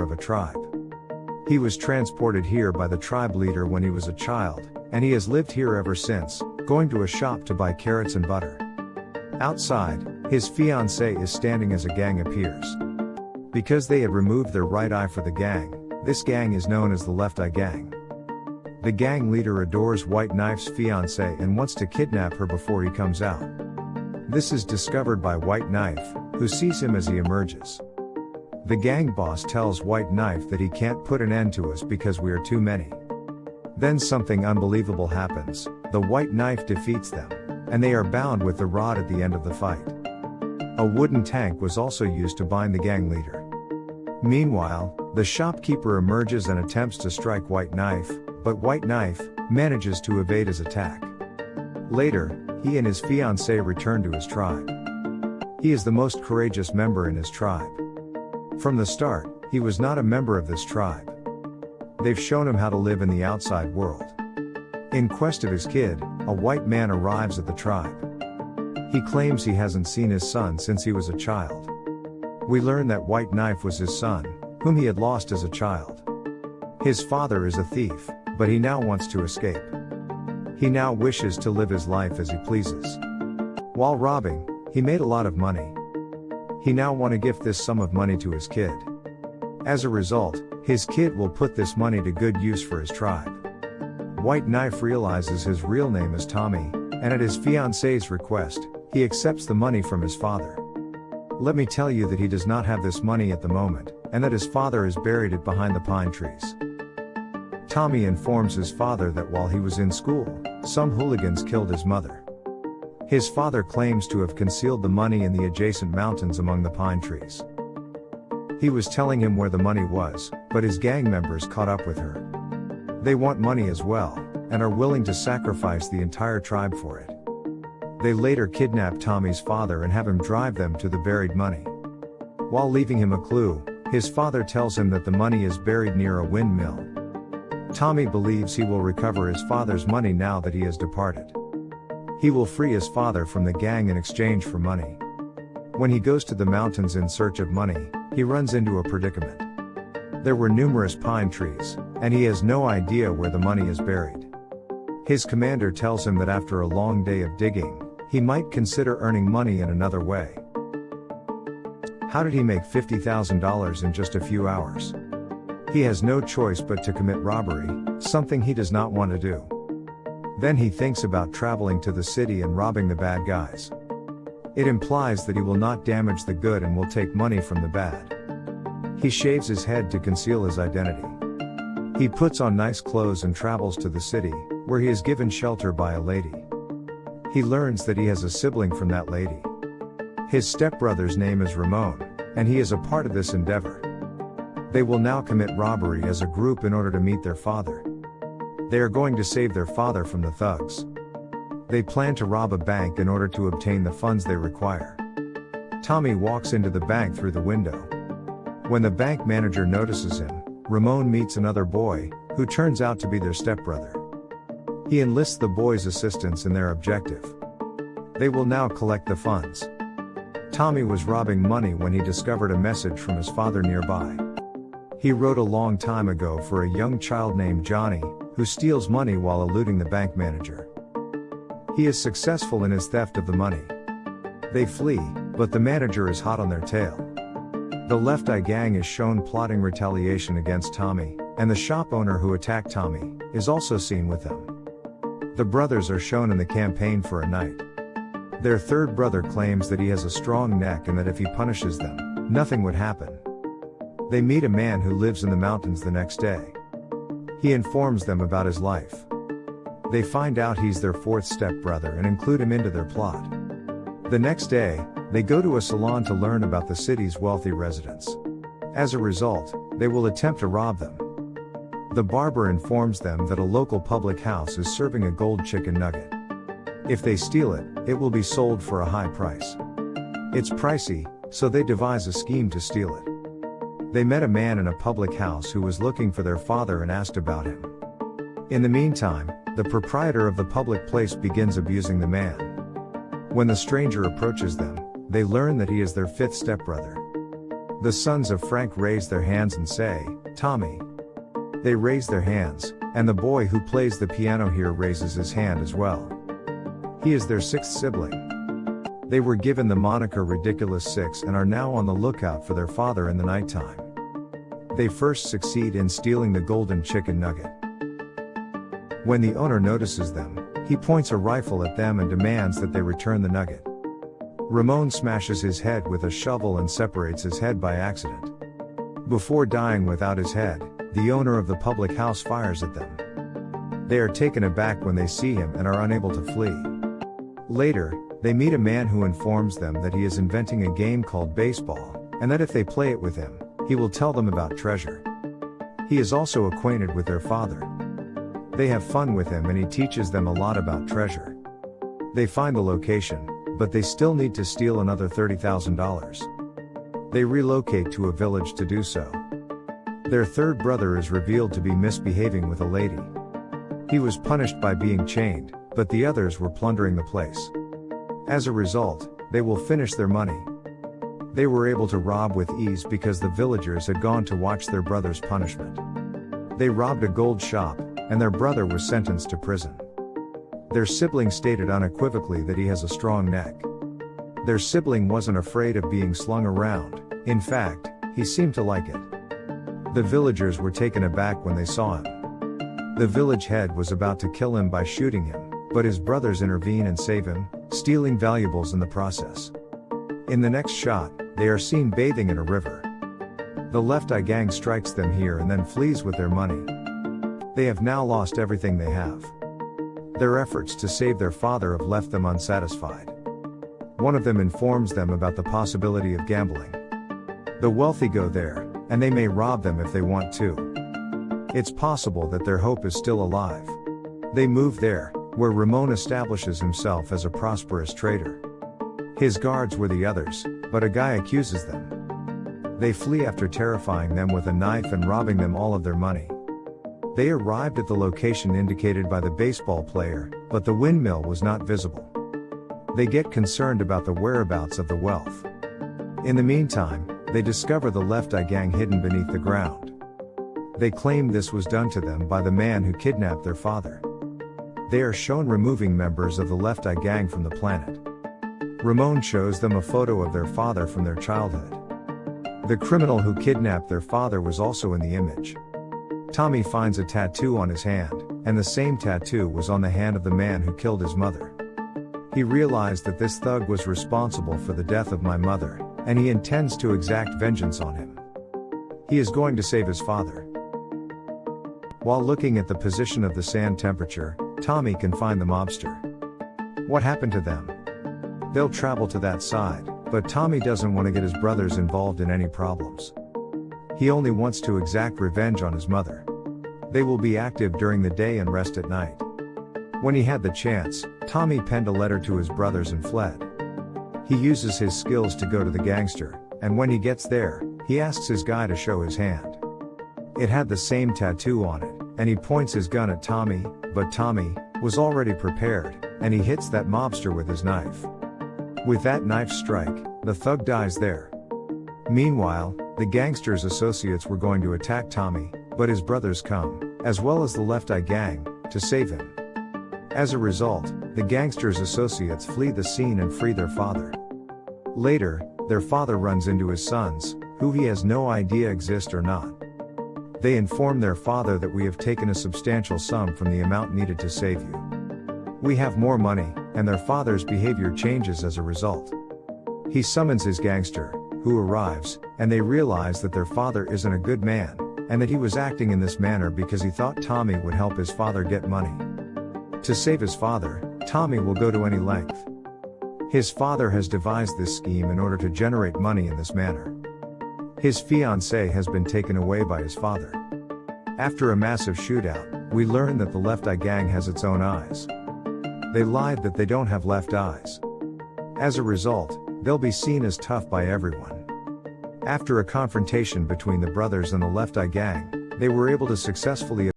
of a tribe. He was transported here by the tribe leader when he was a child, and he has lived here ever since, going to a shop to buy carrots and butter. Outside, his fiancée is standing as a gang appears. Because they had removed their right eye for the gang, this gang is known as the Left Eye Gang. The gang leader adores White Knife's fiancée and wants to kidnap her before he comes out. This is discovered by White Knife, who sees him as he emerges. The gang boss tells White Knife that he can't put an end to us because we are too many. Then something unbelievable happens, the White Knife defeats them, and they are bound with the rod at the end of the fight. A wooden tank was also used to bind the gang leader. Meanwhile, the shopkeeper emerges and attempts to strike White Knife, but White Knife manages to evade his attack. Later, he and his fiancée return to his tribe. He is the most courageous member in his tribe. From the start, he was not a member of this tribe. They've shown him how to live in the outside world. In quest of his kid, a white man arrives at the tribe. He claims he hasn't seen his son since he was a child. We learn that White Knife was his son, whom he had lost as a child. His father is a thief, but he now wants to escape. He now wishes to live his life as he pleases. While robbing, he made a lot of money. He now want to gift this sum of money to his kid. As a result, his kid will put this money to good use for his tribe. White Knife realizes his real name is Tommy, and at his fiance's request, he accepts the money from his father. Let me tell you that he does not have this money at the moment, and that his father has buried it behind the pine trees. Tommy informs his father that while he was in school, some hooligans killed his mother. His father claims to have concealed the money in the adjacent mountains among the pine trees. He was telling him where the money was, but his gang members caught up with her. They want money as well, and are willing to sacrifice the entire tribe for it. They later kidnap Tommy's father and have him drive them to the buried money. While leaving him a clue, his father tells him that the money is buried near a windmill. Tommy believes he will recover his father's money now that he has departed. He will free his father from the gang in exchange for money. When he goes to the mountains in search of money, he runs into a predicament. There were numerous pine trees, and he has no idea where the money is buried. His commander tells him that after a long day of digging, he might consider earning money in another way. How did he make $50,000 in just a few hours? He has no choice but to commit robbery, something he does not want to do. Then he thinks about traveling to the city and robbing the bad guys. It implies that he will not damage the good and will take money from the bad. He shaves his head to conceal his identity. He puts on nice clothes and travels to the city, where he is given shelter by a lady. He learns that he has a sibling from that lady. His stepbrother's name is Ramon, and he is a part of this endeavor. They will now commit robbery as a group in order to meet their father. They are going to save their father from the thugs. They plan to rob a bank in order to obtain the funds they require. Tommy walks into the bank through the window. When the bank manager notices him, Ramon meets another boy, who turns out to be their stepbrother. He enlists the boy's assistance in their objective. They will now collect the funds. Tommy was robbing money when he discovered a message from his father nearby. He wrote a long time ago for a young child named Johnny, who steals money while eluding the bank manager. He is successful in his theft of the money. They flee, but the manager is hot on their tail. The Left Eye Gang is shown plotting retaliation against Tommy, and the shop owner who attacked Tommy is also seen with them. The brothers are shown in the campaign for a night. Their third brother claims that he has a strong neck and that if he punishes them, nothing would happen. They meet a man who lives in the mountains the next day. He informs them about his life. They find out he's their fourth stepbrother and include him into their plot. The next day, they go to a salon to learn about the city's wealthy residents. As a result, they will attempt to rob them. The barber informs them that a local public house is serving a gold chicken nugget. If they steal it, it will be sold for a high price. It's pricey, so they devise a scheme to steal it. They met a man in a public house who was looking for their father and asked about him. In the meantime, the proprietor of the public place begins abusing the man. When the stranger approaches them, they learn that he is their fifth stepbrother. The sons of Frank raise their hands and say, Tommy. They raise their hands, and the boy who plays the piano here raises his hand as well. He is their sixth sibling. They were given the moniker Ridiculous Six and are now on the lookout for their father in the nighttime. They first succeed in stealing the golden chicken nugget. When the owner notices them, he points a rifle at them and demands that they return the nugget. Ramon smashes his head with a shovel and separates his head by accident. Before dying without his head, the owner of the public house fires at them. They are taken aback when they see him and are unable to flee. Later, they meet a man who informs them that he is inventing a game called baseball, and that if they play it with him, he will tell them about treasure. He is also acquainted with their father. They have fun with him and he teaches them a lot about treasure. They find the location, but they still need to steal another $30,000. They relocate to a village to do so. Their third brother is revealed to be misbehaving with a lady. He was punished by being chained, but the others were plundering the place. As a result, they will finish their money. They were able to rob with ease because the villagers had gone to watch their brother's punishment. They robbed a gold shop, and their brother was sentenced to prison. Their sibling stated unequivocally that he has a strong neck. Their sibling wasn't afraid of being slung around, in fact, he seemed to like it. The villagers were taken aback when they saw him. The village head was about to kill him by shooting him, but his brothers intervene and save him, stealing valuables in the process. In the next shot, they are seen bathing in a river. The Left Eye Gang strikes them here and then flees with their money. They have now lost everything they have. Their efforts to save their father have left them unsatisfied. One of them informs them about the possibility of gambling. The wealthy go there, and they may rob them if they want to. It's possible that their hope is still alive. They move there, where Ramon establishes himself as a prosperous trader. His guards were the others, but a guy accuses them. They flee after terrifying them with a knife and robbing them all of their money. They arrived at the location indicated by the baseball player, but the windmill was not visible. They get concerned about the whereabouts of the wealth. In the meantime, they discover the Left Eye Gang hidden beneath the ground. They claim this was done to them by the man who kidnapped their father. They are shown removing members of the Left Eye Gang from the planet. Ramon shows them a photo of their father from their childhood. The criminal who kidnapped their father was also in the image. Tommy finds a tattoo on his hand, and the same tattoo was on the hand of the man who killed his mother. He realized that this thug was responsible for the death of my mother, and he intends to exact vengeance on him. He is going to save his father. While looking at the position of the sand temperature, Tommy can find the mobster. What happened to them? They'll travel to that side, but Tommy doesn't want to get his brothers involved in any problems. He only wants to exact revenge on his mother. They will be active during the day and rest at night. When he had the chance, Tommy penned a letter to his brothers and fled. He uses his skills to go to the gangster, and when he gets there, he asks his guy to show his hand. It had the same tattoo on it, and he points his gun at Tommy, but Tommy was already prepared, and he hits that mobster with his knife. With that knife strike, the thug dies there. Meanwhile, the gangster's associates were going to attack Tommy, but his brothers come, as well as the Left Eye Gang, to save him. As a result, the gangster's associates flee the scene and free their father. Later, their father runs into his sons, who he has no idea exist or not. They inform their father that we have taken a substantial sum from the amount needed to save you. We have more money, and their father's behavior changes as a result. He summons his gangster, who arrives, and they realize that their father isn't a good man, and that he was acting in this manner because he thought Tommy would help his father get money. To save his father, Tommy will go to any length. His father has devised this scheme in order to generate money in this manner. His fiancée has been taken away by his father. After a massive shootout, we learn that the Left Eye Gang has its own eyes. They lied that they don't have left eyes. As a result, they'll be seen as tough by everyone. After a confrontation between the brothers and the Left Eye Gang, they were able to successfully